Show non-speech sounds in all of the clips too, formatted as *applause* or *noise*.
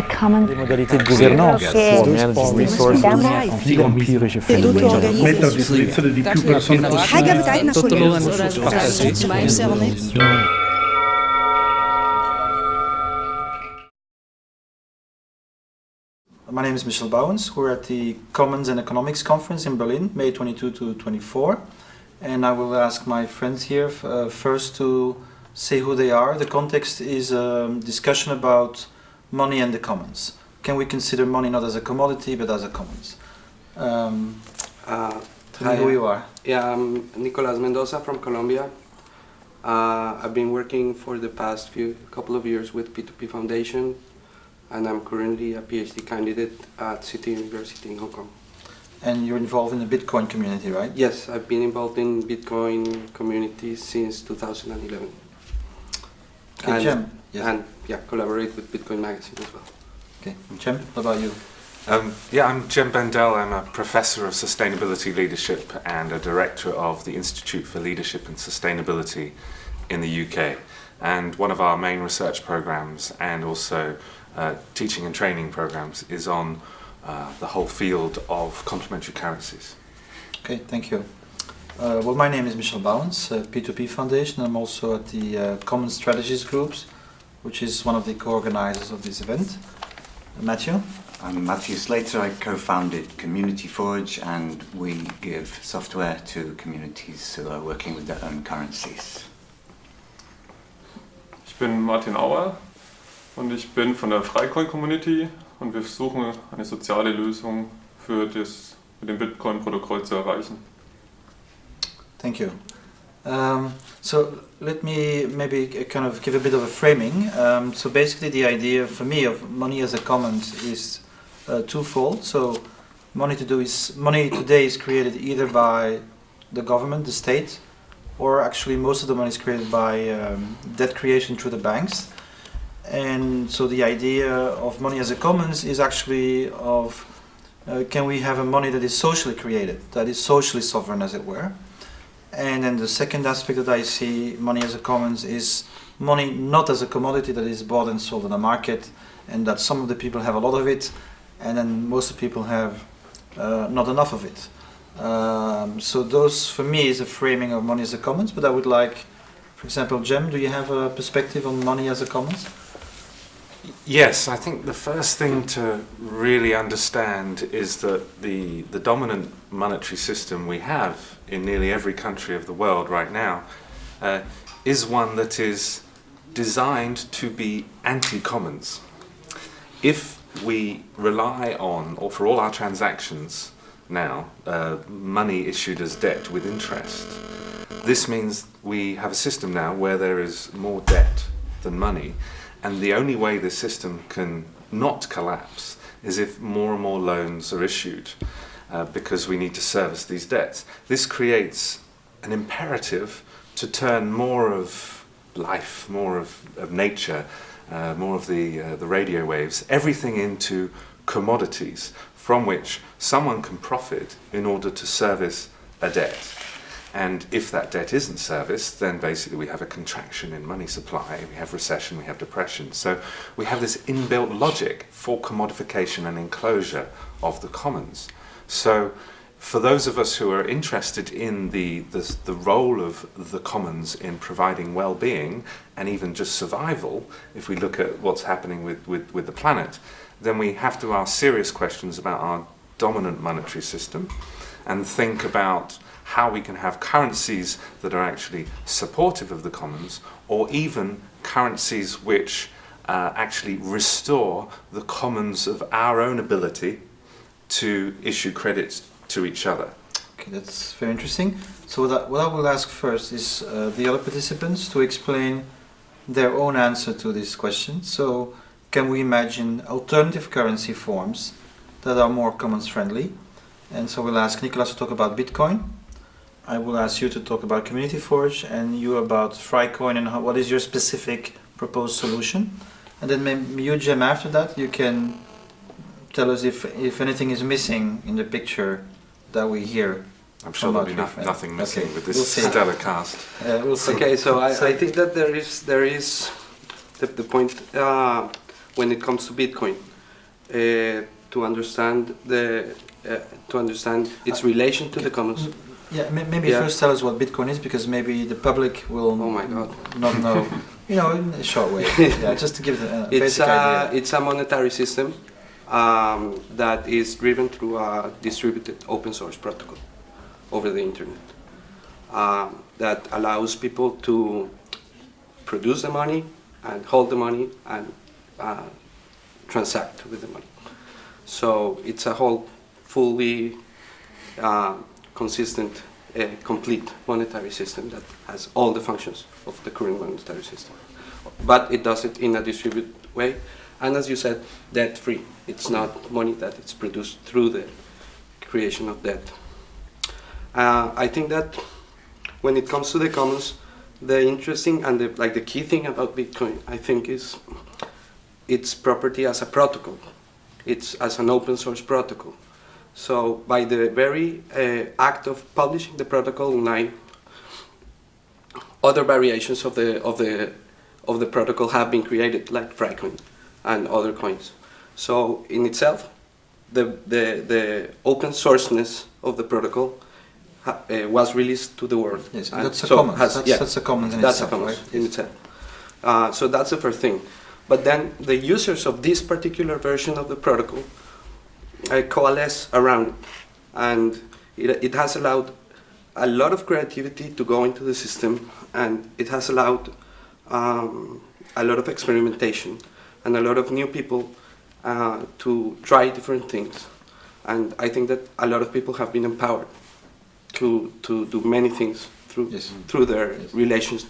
the common de gouvernance, My name is Michel Bauwens. We're at the Commons and Economics Conference in Berlin, May 22 to 24. And I will ask my friends here uh, first to say who they are. The context is a discussion about money and the commons. Can we consider money not as a commodity but as a commons? Um, Uh, tell me who you are. Yeah, I'm Nicolas Mendoza from Colombia. Uh, I've been working for the past few couple of years with P2P Foundation, and I'm currently a PhD candidate at City University in Hong Kong. And you're involved in the Bitcoin community, right? Yes, I've been involved in Bitcoin community since 2011. Okay, And- Jem. Yes. And yeah, collaborate with Bitcoin Magazine as well. Okay, Jem, what about you? Um, yeah, I'm Jem Bendell. I'm a professor of sustainability leadership and a director of the Institute for Leadership and Sustainability in the UK. And one of our main research programs and also uh, teaching and training programs is on uh, the whole field of complementary currencies. Okay, thank you. Uh, well, my name is Michel Bauwens, uh, P2P Foundation. I'm also at the uh, Common Strategies Groups, which is one of the co-organizers of this event. Matthew? I'm Matthew Slater. I co-founded Community Forge and we give software to communities who are working with their own currencies. Ich bin Martin Auer und ich bin von der Freicoin Community und wir versuchen eine soziale Lösung für das mit dem Bitcoin-Protokoll zu erreichen. Thank you. Um, so let me maybe kind of give a bit of a framing. Um, so basically, the idea for me of money as a commons is uh, twofold. So money to do is money today is created either by the government, the state, or actually most of the money is created by um, debt creation through the banks. And so the idea of money as a commons is actually of uh, can we have a money that is socially created, that is socially sovereign, as it were. And then the second aspect that I see money as a commons is money not as a commodity that is bought and sold in the market, and that some of the people have a lot of it, and then most of the people have uh, not enough of it. Um, so those, for me, is a framing of money as a commons. But I would like, for example, Jem, do you have a perspective on money as a commons? Yes, I think the first thing to really understand is that the, the dominant monetary system we have in nearly every country of the world right now uh, is one that is designed to be anti-commons. If we rely on, or for all our transactions now, uh, money issued as debt with interest, this means we have a system now where there is more debt than money, and the only way the system can not collapse is if more and more loans are issued uh, because we need to service these debts. This creates an imperative to turn more of life, more of, of nature, uh, more of the, uh, the radio waves, everything into commodities from which someone can profit in order to service a debt. And if that debt isn't serviced, then basically we have a contraction in money supply, we have recession, we have depression. So we have this inbuilt logic for commodification and enclosure of the commons. So for those of us who are interested in the, the, the role of the commons in providing well-being and even just survival, if we look at what's happening with, with, with the planet, then we have to ask serious questions about our dominant monetary system and think about how we can have currencies that are actually supportive of the commons or even currencies which uh, actually restore the commons of our own ability to issue credits to each other. Okay, that's very interesting. So what I, what I will ask first is uh, the other participants to explain their own answer to this question. So can we imagine alternative currency forms that are more commons friendly? And so we'll ask Nicolas to talk about Bitcoin. I will ask you to talk about Community Forge and you about Freicoin and how, what is your specific proposed solution. And then maybe you, Jem, after that, you can tell us if, if anything is missing in the picture that we hear. I'm sure there'll be no, nothing missing Okay, with this we'll see. stellar cast. Uh, we'll see. Okay, so I, So- I think that there is there is the, the point uh, when it comes to Bitcoin. uh, to understand the uh, to understand its relation to the commons. Yeah, may- maybe Yeah. first tell us what Bitcoin is, because maybe the public will Oh my God. not know. *laughs* you know, in a short way. *laughs* yeah, just to give the uh, It's basic a idea. it's a monetary system um, that is driven through a distributed open source protocol over the internet um, that allows people to produce the money and hold the money and uh, transact with the money. So it's a whole fully uh, consistent, uh, complete monetary system that has all the functions of the current monetary system. But it does it in a distributed way, and as you said, debt-free. It's not money that it's produced through the creation of debt. Uh, I think that when it comes to the commons, the interesting and the, like the key thing about Bitcoin, I think, is its property as a protocol. It's as an open source protocol. So by the very uh, act of publishing the protocol online, other variations of the of the of the protocol have been created, like Freicoin and other coins. So in itself, the the the open sourceness of the protocol ha, uh, was released to the world. Yes, And that's a so commons. has- that's, yeah, that's a commons in that's itself, a commons right? in itself. Uh, so that's the first thing. But then the users of this particular version of the protocol uh, coalesce around it. And it, it has allowed a lot of creativity to go into the system and it has allowed um, a lot of experimentation and a lot of new people uh, to try different things. And I think that a lot of people have been empowered to, to do many things through, Yes. through their Yes. relations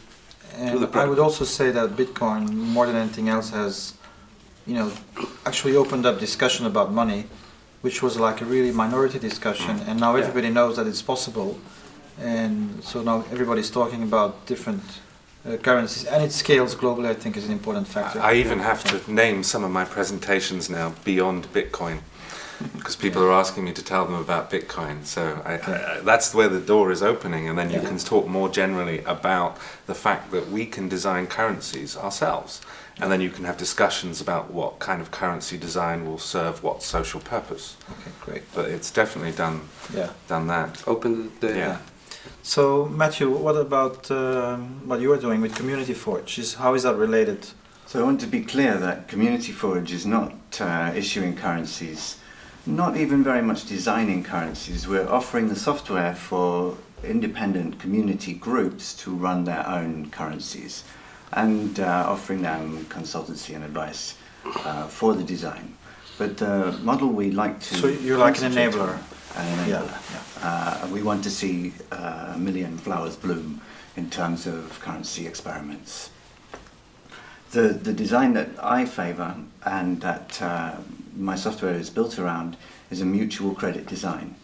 And I would also say that Bitcoin, more than anything else, has, you know, actually opened up discussion about money, which was like a really minority discussion, and now Mm. Yeah. everybody knows that it's possible, and so now everybody's talking about different uh, currencies, and it scales globally. I think is an important factor. I even have to name some of my presentations now beyond Bitcoin because people are asking me to tell them about Bitcoin. So I, I, that's where the door is opening, and then you Yeah. can talk more generally about the fact that we can design currencies ourselves, and then you can have discussions about what kind of currency design will serve what social purpose. Okay, great. But it's definitely done Yeah. done that. open the Yeah. So Matthew, what about um, what you are doing with Community Forge? Is how is that related? So I want to be clear that Community Forge is not uh, issuing currencies, not even very much designing currencies. We're offering the software for independent community groups to run their own currencies and uh, offering them consultancy and advice uh, for the design. But the model we like to... So you're like an enabler. An enabler. Uh, we want to see uh, a million flowers bloom in terms of currency experiments. The, the design that I favour and that uh, my software is built around is a mutual credit design,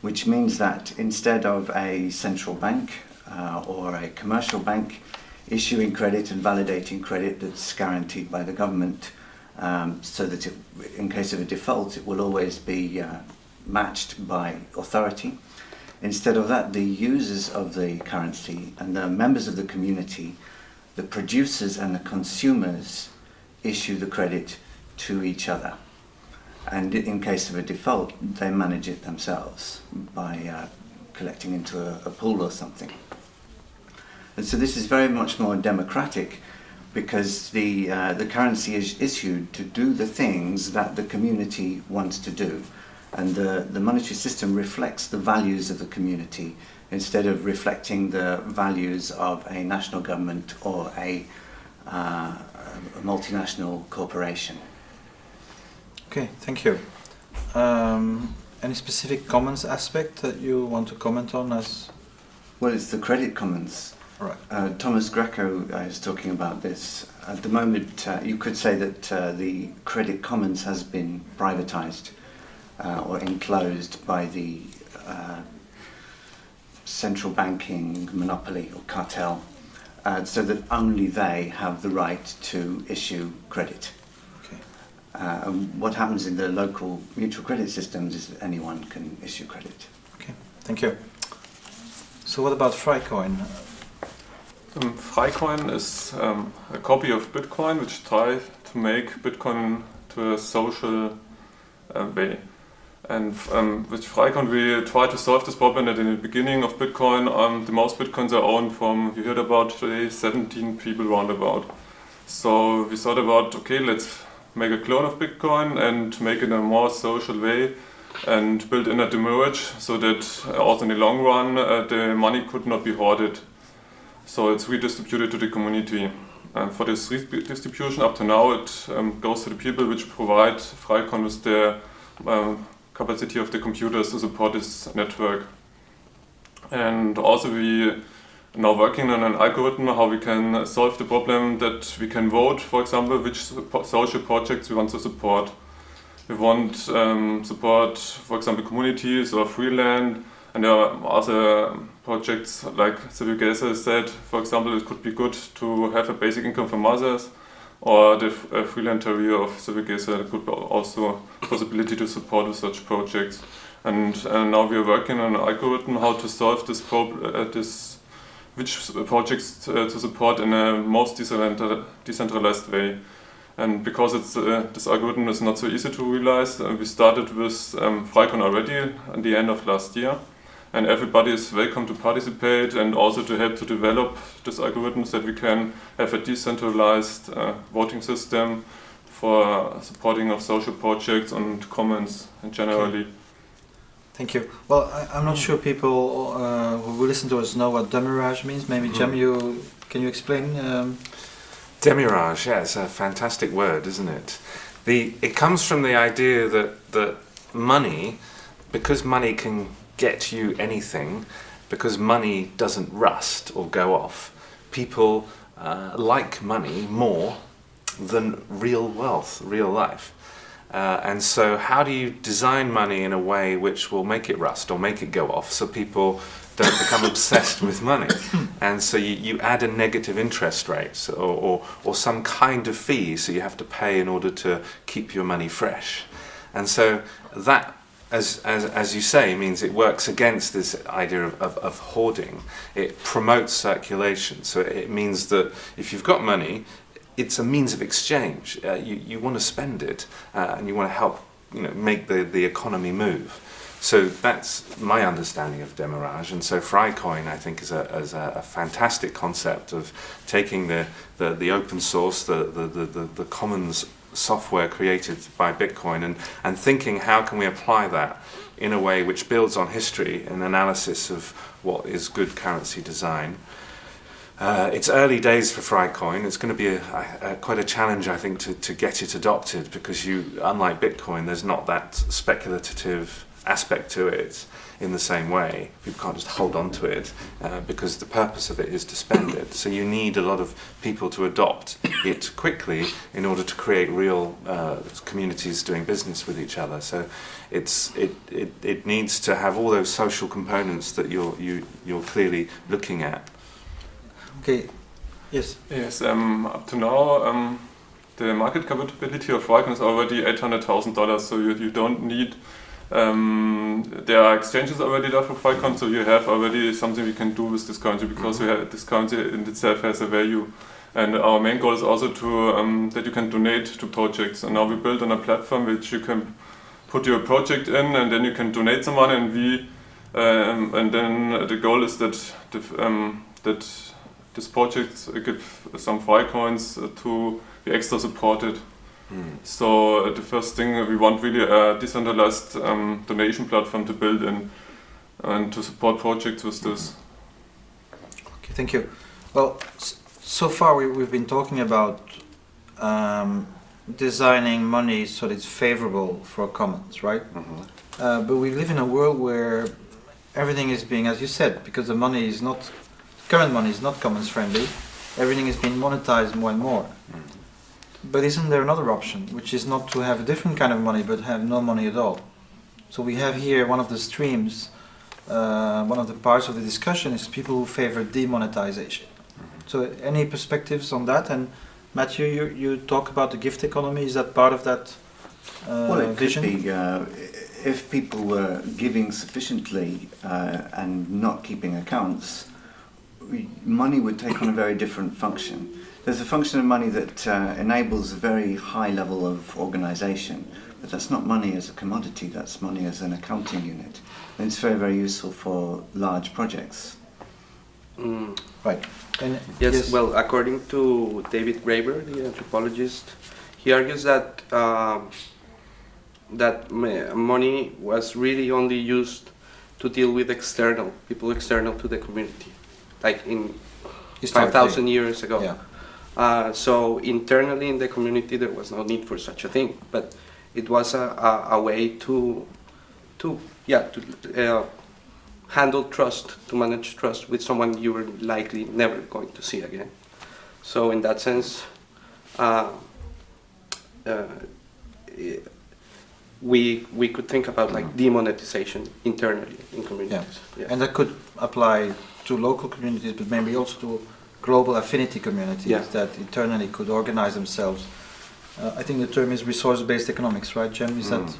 which means that instead of a central bank uh, or a commercial bank issuing credit and validating credit that's guaranteed by the government, um, so that it, in case of a default it will always be uh, matched by authority. Instead of that, the users of the currency and the members of the community the producers and the consumers issue the credit to each other. And in case of a default, they manage it themselves by uh, collecting into a, a pool or something. And so this is very much more democratic because the, uh, the currency is issued to do the things that the community wants to do. And the, the monetary system reflects the values of the community instead of reflecting the values of a national government or a, uh, a multinational corporation. Okay, thank you. Um, any specific commons aspect that you want to comment on as? Well, it's the credit commons. Right. Uh, Thomas Greco uh, is talking about this. At the moment, uh, you could say that uh, the credit commons has been privatized uh, or enclosed by the uh, central banking monopoly or cartel, uh, so that only they have the right to issue credit. Okay. Uh, and what happens in the local mutual credit systems is that anyone can issue credit. Okay. Thank you. So what about Freicoin? Um, Freicoin is um, a copy of Bitcoin which tries to make Bitcoin to a social uh, way. And um, with Freicoin, we try to solve this problem that in the beginning of Bitcoin, um, the most Bitcoins are owned from, you heard about today, 17 people roundabout. So we thought about, okay, let's make a clone of Bitcoin and make it in a more social way and build in a demurrage so that uh, also in the long run uh, the money could not be hoarded. So it's redistributed to the community. And for this redistribution up to now it um, goes to the people which provide Freicoin with the um, capacity of the computers to support this network. And also we now working on an algorithm how we can solve the problem that we can vote, for example, which social projects we want to support. We want um, support, for example, communities or free land, and there are other projects like Civic said, for example, it could be good to have a basic income for mothers, or the freelance area of Civic could be also a possibility to support such projects. And, now we are working on an algorithm how to solve this problem, uh, this which projects uh, to support in a most decentralized way. And because it's, uh, this algorithm is not so easy to realize, uh, we started with um, already at the end of last year. And everybody is welcome to participate and also to help to develop this algorithm so that we can have a decentralized uh, voting system for supporting of social projects and commons generally. Okay. Thank you. Well, I, am not sure people uh, who listen to us know what demurrage means. Maybe mm. Jem, you can you explain? Um, Demurrage, yeah, it's a fantastic word, isn't it? The it comes from the idea that that money, because money can get you anything, because money doesn't rust or go off, people uh, like money more than real wealth, real life. Uh, and so how do you design money in a way which will make it rust or make it go off so people don't become *laughs* obsessed with money? And so you, you add a negative interest rate or, or, or some kind of fee so you have to pay in order to keep your money fresh. And so that as, as, as you say, means it works against this idea of, of, of, hoarding. It promotes circulation. So it means that if you've got money, it's a means of exchange. Uh, you, you want to spend it uh, and you want to help you know, make the, the economy move. So that's my understanding of demurrage, and so Freicoin I think is a, is a, a fantastic concept of taking the, the, the open source, the, the, the, the commons software created by Bitcoin and, and thinking how can we apply that in a way which builds on history and analysis of what is good currency design. Uh, it's early days for Frycoin. It's going to be a, a, quite a challenge, I think, to, to get it adopted because you, unlike Bitcoin, there's not that speculative aspect to it in the same way. People can't just hold on to it uh, because the purpose of it is to spend it. So you need a lot of people to adopt it quickly in order to create real uh, communities doing business with each other. So it's, it, it, it needs to have all those social components that you're, you, you're clearly looking at. Okay. Yes. Yes. Um, up to now, um, the market capability of Freicoin is already eight hundred thousand dollars. So you you don't need. Um, there are exchanges already there for Freicoin, so you have already something we can do with this currency because mm -hmm. have, this currency in itself has a value. And our main goal is also to um, that you can donate to projects. And now we build on a platform which you can put your project in, and then you can donate some money, and we, um, and then the goal is that the, um, that this project give some Freicoins to be extra supported. Mm. So uh, the first thing we want really a decentralized um, donation platform to build in and to support projects with this. Okay, thank you. Well, so far we, we've been talking about um, designing money so that it's favorable for commons, right? Mm -hmm. uh, but we live in a world where everything is being, as you said, because the money is not current money is not commons friendly. Everything is being monetized more and more. Mm. But isn't there another option, which is not to have a different kind of money, but have no money at all? So we have here one of the streams, uh, one of the parts of the discussion is people who favor demonetization. Mm -hmm. So any perspectives on that? And Matthew, you, you talk about the gift economy. Is that part of that uh, well, it vision? Could be, uh, if people were giving sufficiently uh, and not keeping accounts, money would take on a very different function. There's a function of money that uh, enables a very high level of organisation, but that's not money as a commodity, that's money as an accounting unit. And it's very, very useful for large projects. Mm. Right. And Yes, well, according to David Graeber, the anthropologist, he argues that um, that money was really only used to deal with external people, external to the community, like in five thousand years ago. Yeah. Uh, so internally in the community, there was no need for such a thing, but it was a, a, a way to, to yeah, to uh, handle trust, to manage trust with someone you were likely never going to see again. So in that sense, uh, uh, we we could think about like demonetization internally in communities. Yeah. And that could apply to local communities, but maybe also to global affinity communities Yeah. that internally could organize themselves. Uh, I think the term is resource-based economics, right, Jim? Is that Mm.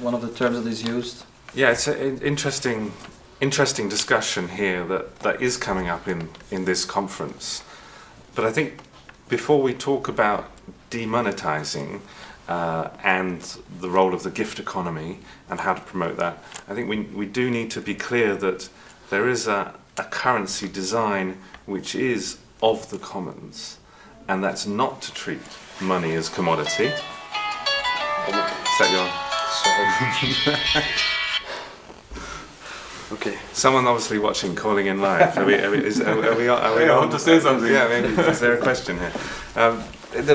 one of the terms that is used? Yeah, it's an interesting, interesting discussion here that, that is coming up in, in this conference. But I think before we talk about demonetizing uh, and the role of the gift economy and how to promote that, I think we, we do need to be clear that there is a, a currency design which is of the commons, and that's not to treat money as commodity. Is that your? *laughs* Okay. Someone obviously watching, calling in live. Are we? Are we? Is, are, are we, are we Hey, I want to say something. Yeah, maybe. Is there a question here? Um, the,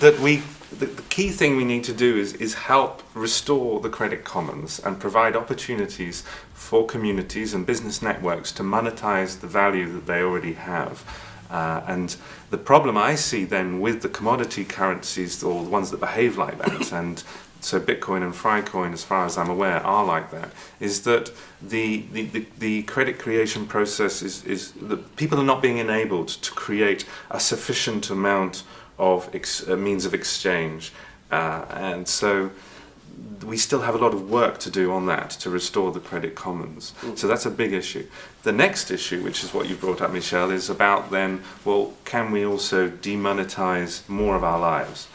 that we. The, the key thing we need to do is, is help restore the credit commons and provide opportunities for communities and business networks to monetize the value that they already have. Uh, and the problem I see then with the commodity currencies, or the ones that behave like that, *coughs* and so Bitcoin and Freicoin, as far as I'm aware, are like that, is that the, the, the, the credit creation process is, is that people are not being enabled to create a sufficient amount of ex, uh, means of exchange. Uh, and so we still have a lot of work to do on that to restore the credit commons. So that's a big issue. The next issue, which is what you brought up, Michel, is about then, well, can we also demonetize more of our lives?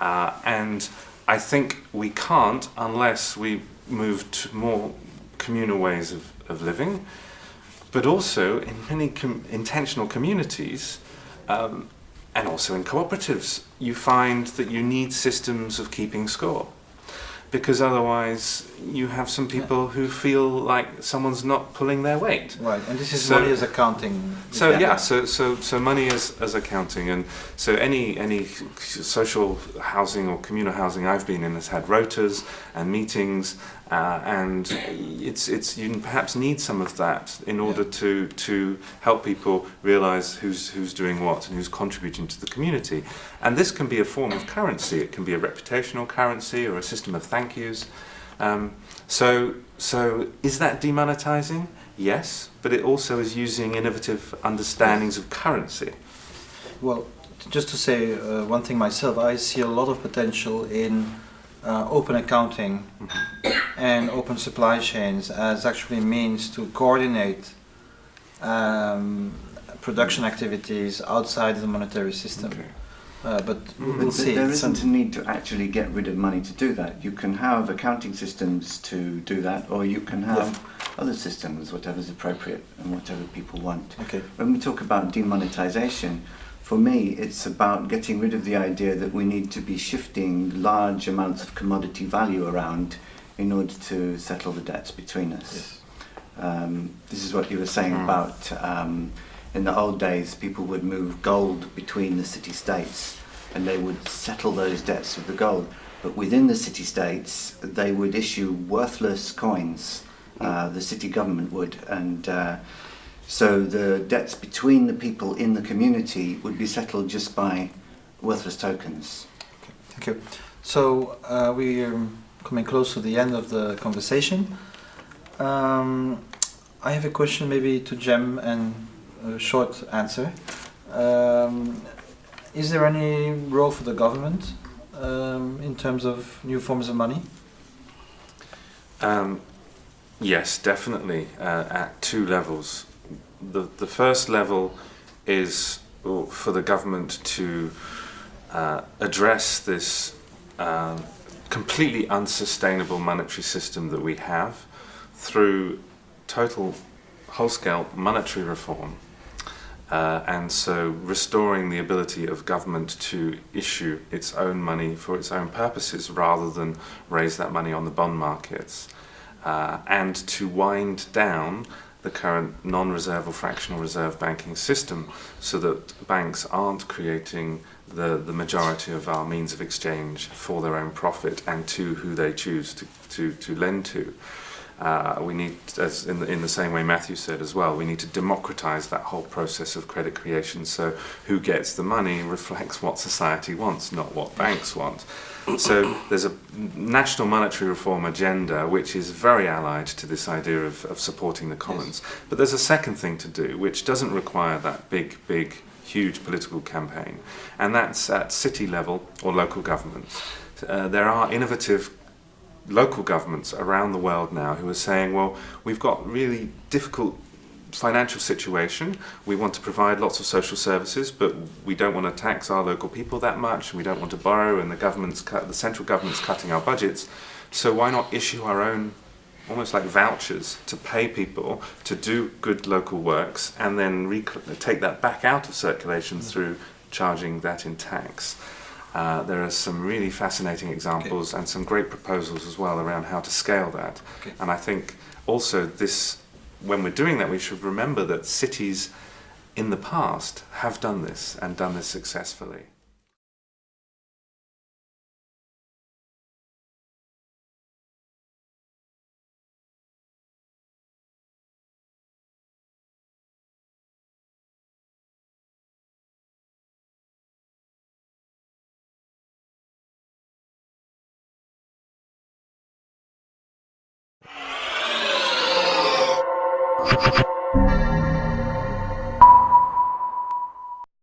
Uh, and I think we can't unless we move to more communal ways of, of living, but also in many com- intentional communities. Um, and also in cooperatives, you find that you need systems of keeping score because otherwise you have some people who feel like someone's not pulling their weight. Right, and this is So- money as accounting. So Yeah. yeah, so so so money as as accounting, and so any any social housing or communal housing I've been in has had rotas and meetings, uh, and it's it's you perhaps need some of that in order to to help people realise who's who's doing what and who's contributing to the community, and this can be a form of currency. It can be a reputational currency or a system of thank yous. Um, so so is that demonetizing? Yes, but it also is using innovative understandings of currency. Well, just to say uh, one thing myself, I see a lot of potential in uh, open accounting and open supply chains as actually means to coordinate um, production activities outside the monetary system. Okay. Uh, but Mm. we'll But see. there It's some- isn't a need to actually get rid of money to do that. You can have accounting systems to do that, or you can have other systems, whatever's appropriate and whatever people want. Okay. When we talk about demonetization, for me, it's about getting rid of the idea that we need to be shifting large amounts of commodity value around in order to settle the debts between us. Yes. Um, this is what you were saying Mm. about um, in the old days, people would move gold between the city states and they would settle those debts with the gold. But within the city states, they would issue worthless coins, uh, the city government would. And uh, so the debts between the people in the community would be settled just by worthless tokens. Okay, Thank you. So uh, we are coming close to the end of the conversation. Um, I have a question maybe to Jem and a short answer. Um, is there any role for the government um, in terms of new forms of money? Um, yes, definitely uh, at two levels. the, the first level is for the government to uh, address this uh, completely unsustainable monetary system that we have through total whole-scale monetary reform uh, and so restoring the ability of government to issue its own money for its own purposes rather than raise that money on the bond markets uh, and to wind down the current non-reserve or fractional reserve banking system so that banks aren't creating the, the majority of our means of exchange for their own profit and to who they choose to, to, to lend to. Uh, we need, as in the, in the same way Matthew said as well, we need to democratize that whole process of credit creation so who gets the money reflects what society wants, not what banks want. So there's a national monetary reform agenda which is very allied to this idea of, of supporting the commons. Yes. But there's a second thing to do which doesn't require that big, big, huge political campaign, and that's at city level or local governments. Uh, there are innovative local governments around the world now who are saying, well, we've got really difficult financial situation. We want to provide lots of social services, but we don't want to tax our local people that much. We don't want to borrow, and the government's cut, the central government's cutting our budgets. So why not issue our own, almost like vouchers, to pay people to do good local works, and then take that back out of circulation mm. through charging that in tax. Uh, there are some really fascinating examples okay. and some great proposals as well around how to scale that. Okay. And I think also this, when we're doing that, we should remember that cities in the past have done this and done this successfully.